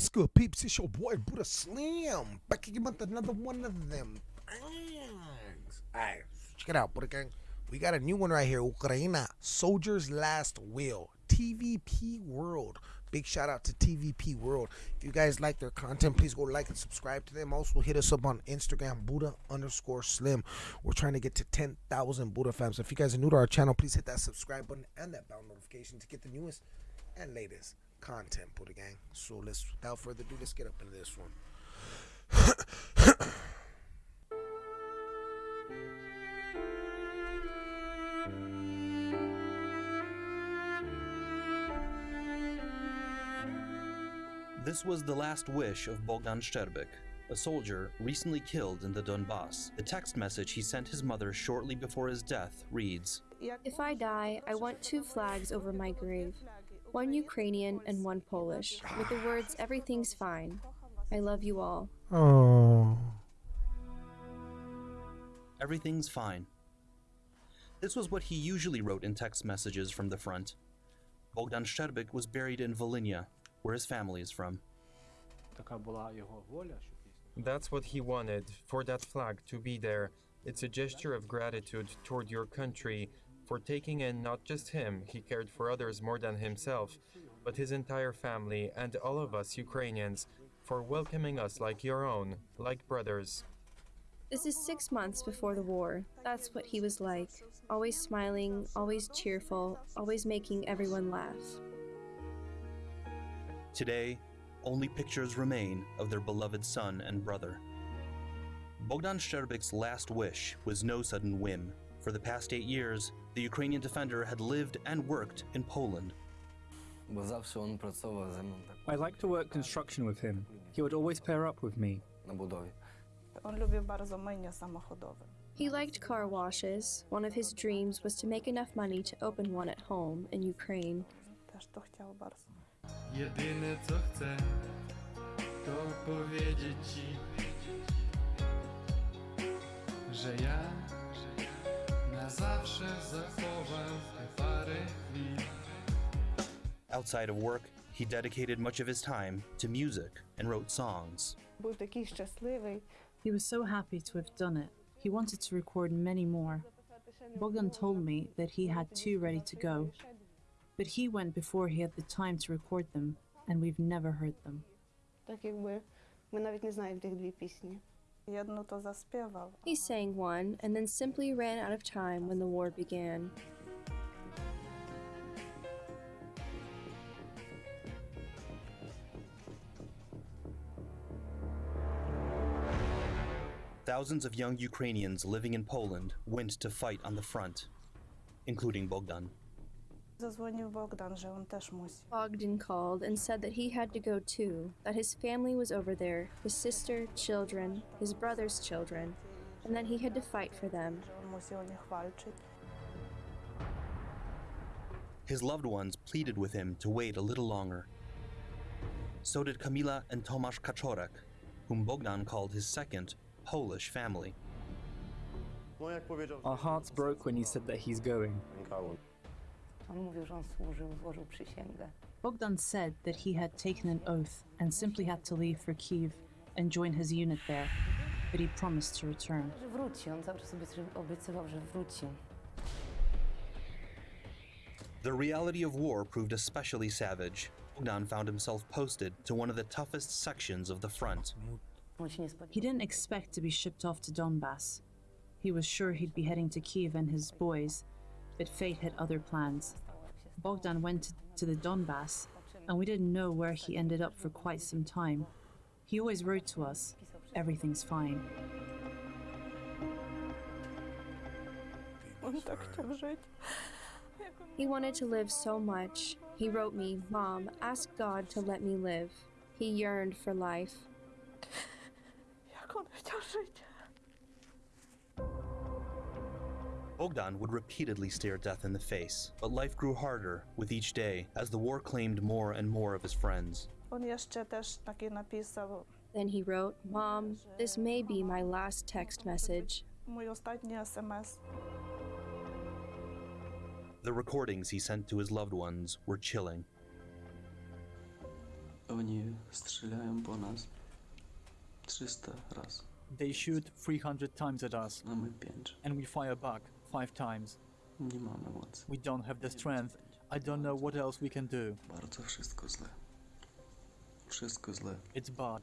What's good, peeps? It's your boy Buddha Slim. Back again with another one of them things. Alright, check it out, Buddha Gang. We got a new one right here. Ukraina, Soldier's Last Will. TVP World. Big shout out to TVP World. If you guys like their content, please go like and subscribe to them. Also, hit us up on Instagram, Buddha underscore Slim. We're trying to get to 10,000 Buddha fans. So if you guys are new to our channel, please hit that subscribe button and that bell notification to get the newest and latest content, Buddha Gang. So let's, without further ado, let's get up into this one. This was the last wish of Bogdan Sherbik, a soldier recently killed in the Donbass. The text message he sent his mother shortly before his death reads If I die, I want two flags over my grave one Ukrainian and one Polish, with the words, Everything's fine. I love you all. Oh. Everything's fine. This was what he usually wrote in text messages from the front. Bogdan Sherbik was buried in Volynia, where his family is from. That's what he wanted, for that flag to be there. It's a gesture of gratitude toward your country, for taking in not just him, he cared for others more than himself, but his entire family and all of us Ukrainians for welcoming us like your own, like brothers. This is six months before the war. That's what he was like. Always smiling, always cheerful, always making everyone laugh. Today, only pictures remain of their beloved son and brother. Bogdan Sherbik's last wish was no sudden whim. For the past eight years, the Ukrainian defender had lived and worked in Poland. I like to work construction with him. He would always pair up with me. He liked car washes. One of his dreams was to make enough money to open one at home in Ukraine. na zawsze zachowam te parę chwil. Outside of work, he dedicated much of his time to music and wrote songs. Був такий щасливий. He was so happy to have done it. He wanted to record many more. Bogdan told me that he had two ready to go, but he went before he had the time to record them, and we've never heard them. Так якби ми навіть не знаємо тих дві пісні. Jedno to zaśpiewał. He sang one and then simply ran out of time when the war began. Thousands of young Ukrainians living in Poland went to fight on the front, including Bogdan. Zadzwonił Bogdan, że on też musi. Bogdan called and said that he had to go too, that his family was over there, his sister, children, his brother's children, and that he had to fight for them. Że on musi o nich walczyć. His loved ones pleaded with him to wait a little longer. So did Kamila and Tomasz Kaczorek, whom Bogdan called his second Polish family. Our hearts broke when he said that he's going. On mówił, że on służył, złożył przysięgę. Bogdan said that he had taken an oath and simply had to leave for Kiev and join his unit there, but he promised to return. Że wróci, on cały czas obiecywał, obiecywał, że wróci. The reality of war proved especially savage. Bogdan found himself posted to one of the toughest sections of the front. On się nie He didn't expect to be shipped off to Donbass. He was sure he'd be heading to Kiev and his boys, but fate had other plans. Bogdan went to the Donbass, and we didn't know where he ended up for quite some time. He always wrote to us, everything's fine. On tak chciał żyć. He wanted to live so much. He wrote me, Mom, ask God to let me live. He yearned for life. Jak on chciał żyć. Bogdan would repeatedly stare death in the face, but life grew harder with each day as the war claimed more and more of his friends. On jeszcze też taki napisał. Then he wrote, Mom, this may be my last text message. Mój ostatni SMS. The recordings he sent to his loved ones were chilling. Oni strzelają po nas 300 raz, They shoot 300 times at us, a my 5. and we fire back 5 times. Nie mamy mocy. We don't have the strength. I don't know what else we can do. Bardzo wszystko źle. Wszystko źle. It's bad.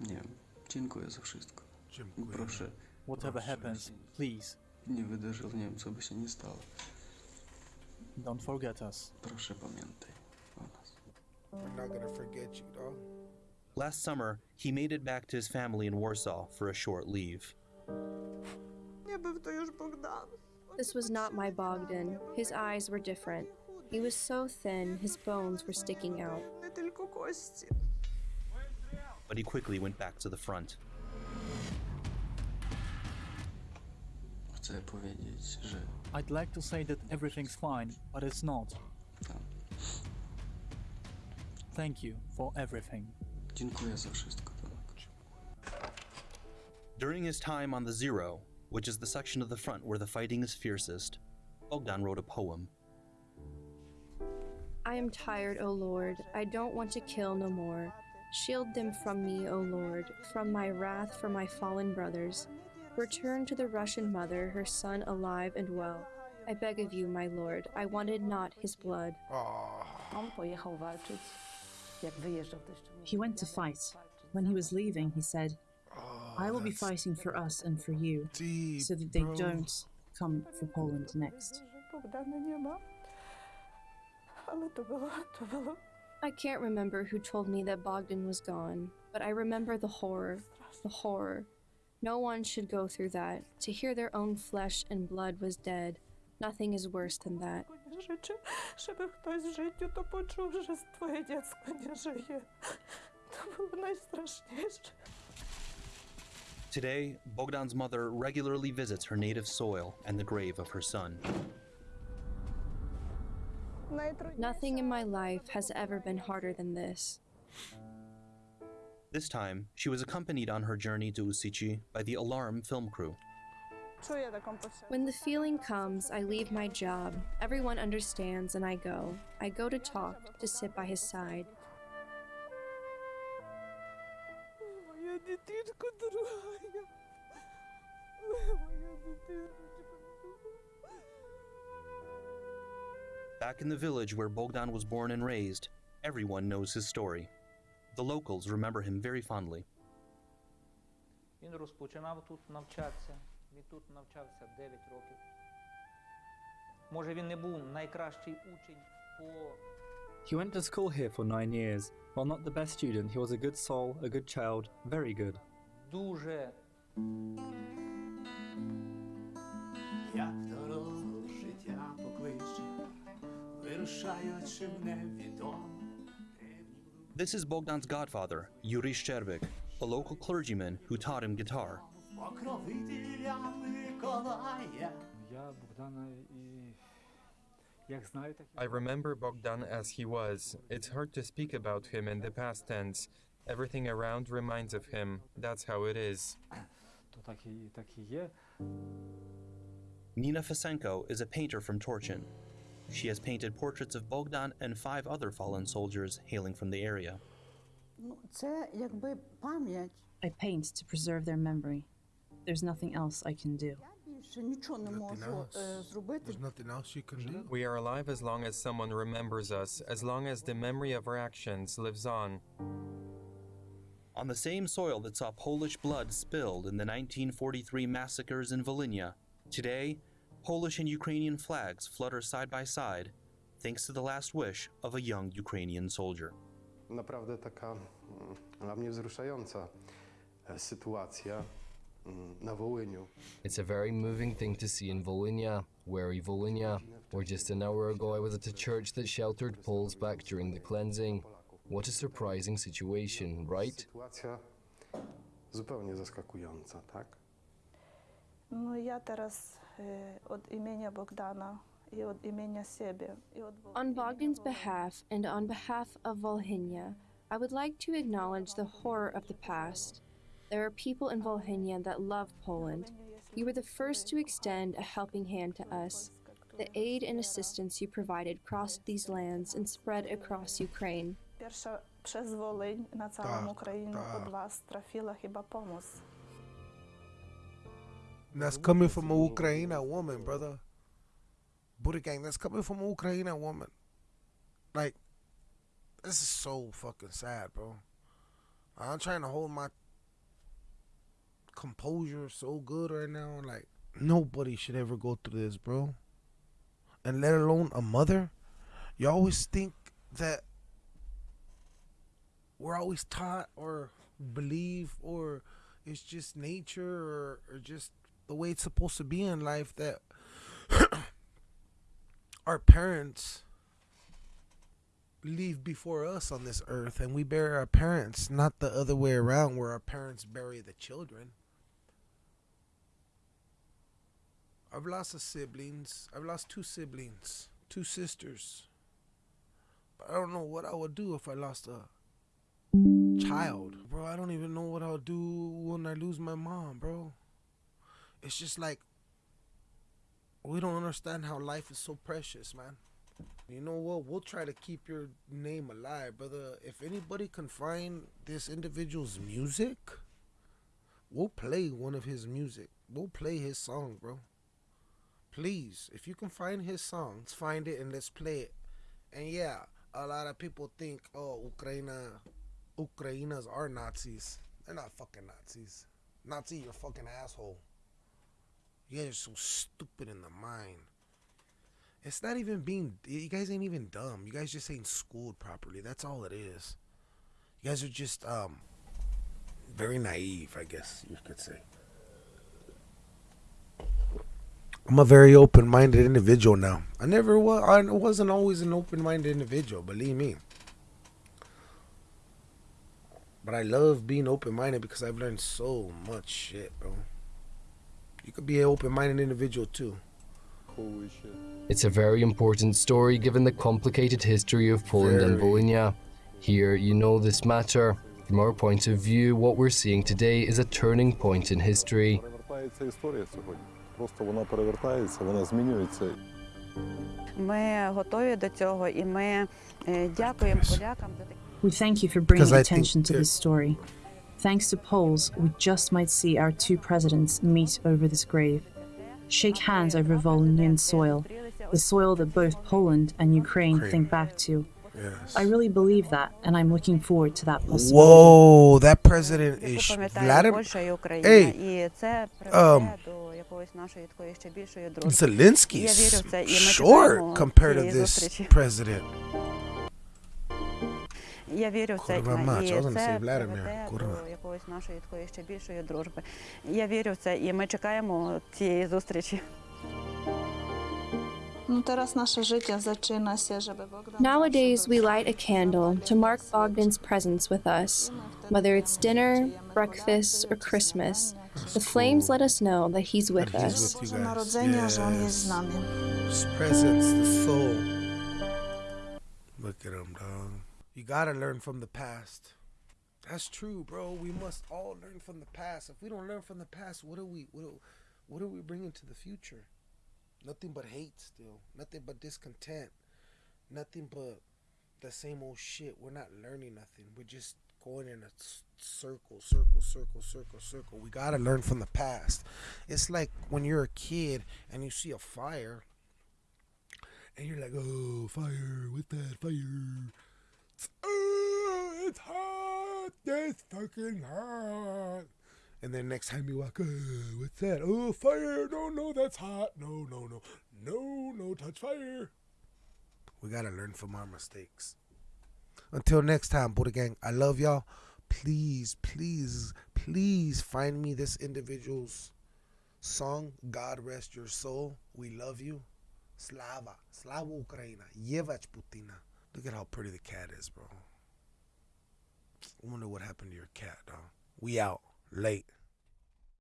Nie wiem. Dziękuję za wszystko. Dziękuję. Proszę, Whatever happens, please nie wydarzyło, nie wiem co by się nie stało. don't forget us. Proszę pamiętaj o nas. We're not gonna forget you, dog. Last summer, he made it back to his family in Warsaw for a short leave. Nie był to już Bogdan. This was not my Bogdan. His eyes were different. He was so thin, his bones were sticking out. Nie tylko kości. But he quickly went back to the front. Chcę powiedzieć, że I'd like to say that everything's fine, but it's not. Thank you for everything. Dziękuję za wszystko, Tomek. During his time on the Zero, which is the section of the front where the fighting is fiercest, Bogdan wrote a poem. I am tired, O Lord. I don't want to kill no more. Shield them from me, O Lord, from my wrath for my fallen brothers. Return to the Russian mother, her son alive and well. I beg of you, my Lord, I wanted not his blood. On pojechał walczyć. Jak wyjeżdżał, to jeszcze mówił, He went to fight. When he was leaving, he said, oh I will be fighting for us and for you, deep, so that they bro. don't come for Poland next. Że Bogdana nie ma. Ale to było, to było I can't remember who told me that Bogdan was gone, but I remember the horror. The horror. No one should go through that. To hear their own flesh and blood was dead. Nothing is worse than that. Today, Bogdan's mother regularly visits her native soil and the grave of her son. Nothing in my life has ever been harder than this. This time, she was accompanied on her journey to Usici by the Alarm film crew. Czuję taką potrzebę. When the feeling comes, I leave my job. Everyone understands, and I go. I go to talk, to sit by his side. Back in the village where Bogdan was born and raised, everyone knows his story. The locals remember him very fondly. Він розпочинав тут навчатися. Він тут навчався 9 років. Може, він не був найкращий учень по He went to school here for nine years. While not the best student, he was a good soul, a good child, very good. дуже Як дорогу вирушаючи в невідоме. This is Bogdan's godfather, Yuri Szczerbik, a local clergyman who taught him guitar. Покровителя Миколая. Я Богдана і як знаю, так I remember Bogdan as he was. It's hard to speak about him in the past tense. Everything around reminds of him. That's how it is. то так і так і є. Nina Fasenko is a painter from Torchin. She has painted portraits of Bogdan and five other fallen soldiers hailing from the area. I paint to preserve their memory. There's nothing else I can do. There's nothing else you can do. We are alive as long as someone remembers us, as long as the memory of our actions lives on. On the same soil that saw Polish blood spilled in the 1943 massacres in Volynia, today Polish and Ukrainian flags flutter side by side, thanks to the last wish of a young Ukrainian soldier. Naprawdę taka mm, dla mnie wzruszająca sytuacja mm, na Wołyniu. It's a very moving thing to see in Volhynia, weary Volhynia, where just an hour ago I was at a church that sheltered Poles back during the cleansing. What a surprising situation, right? Sytuacja zupełnie zaskakująca, tak? No ja teraz od imienia Bogdana i od imienia siebie i od On Bogdan's behalf and on behalf of Volhynia, I would like to acknowledge the horror of the past. There are people in Volhynia that love Poland. You were the first to extend a helping hand to us. The aid and assistance you provided crossed these lands and spread across Ukraine. Pierwsza przez Wołyń na całą Tak, Ukrainę tak. od was trafiła chyba pomoc. And that's coming from a Ukraina woman, brother. Buddha gang, that's coming from a Ukraina woman. Like, this is so fucking sad, bro. I'm trying to hold my composure so good right now. Like, nobody should ever go through this, bro. And let alone a mother. You always think that we're always taught or believe or it's just nature or, or just the way it's supposed to be in life that our parents leave before us on this earth and we bury our parents, not the other way around where our parents bury the children. I've lost a siblings. I've lost two siblings, two sisters. But I don't know what I would do if I lost a child. Bro, I don't even know what I'll do when I lose my mom, bro. It's just like we don't understand how life is so precious, man. You know what? We'll try to keep your name alive, brother. If anybody can find this individual's music, we'll play one of his music. We'll play his song, bro. Please, if you can find his song, let's find it and let's play it. And yeah, a lot of people think, oh, Ukraina, Ukrainas are Nazis. They're not fucking Nazis. Nazi, you're fucking asshole. You guys are so stupid in the mind. It's not even being. You guys ain't even dumb. You guys just ain't schooled properly. That's all it is. You guys are just um very naive, I guess you could say. I'm a very open-minded individual now. I never was. I wasn't always an open-minded individual. Believe me. But I love being open-minded because I've learned so much shit, bro. You could be an open-minded individual too. Holy shit. It's a very important story given the complicated history of Poland very. and Bologna. Here, you know this matter. From our point of view, what we're seeing today is a turning point in history. We thank you for bringing attention to this story. Thanks to Poles, we just might see our two presidents meet over this grave, shake hands over Volhynian soil, the soil that both Poland and Ukraine think back to. Yes. I really believe that, and I'm looking forward to that possibility. Whoa, that president is Vladimir. Hey, um, Zelensky's short compared to this president. Я вірю в це, Kurwa і mać, I was gonna це say Vladimir, приведе kurwa. до якоїсь нашої такої ще більшої дружби. Я вірю в це, і ми чекаємо цієї зустрічі. Ну, teraz nasze życie zaczyna się, żeby Bogdan Nowadays, we light a candle to mark Bogdan's presence with us. Whether it's dinner, breakfast, or Christmas, the flames let us know that he's with That he's us. with you Boże guys. Narodzenia, że On jest z Yes. nami. His presence, the soul. Look at him, dog. You gotta learn from the past. That's true, bro. We must all learn from the past. If we don't learn from the past, what are we? What are, what are we bringing to the future? Nothing but hate, still. Nothing but discontent. Nothing but the same old shit. We're not learning nothing. We're just going in a circle, circle, circle, circle, circle. We gotta learn from the past. It's like when you're a kid and you see a fire and you're like, oh, fire, what's that fire? It's, hot, it's fucking hot. And then next time you walk, oh, what's that? Oh, fire, no, no, that's hot. No, no, no, no, no, touch fire. We gotta learn from our mistakes. Until next time, Buddha Gang, I love y'all. Please, please, please find me this individual's song, God Rest Your Soul. We love you. Slava. Slava Ukraina. Yevach Putina. Look at how pretty the cat is, bro. I wonder what happened to your cat, dog. We out. Late.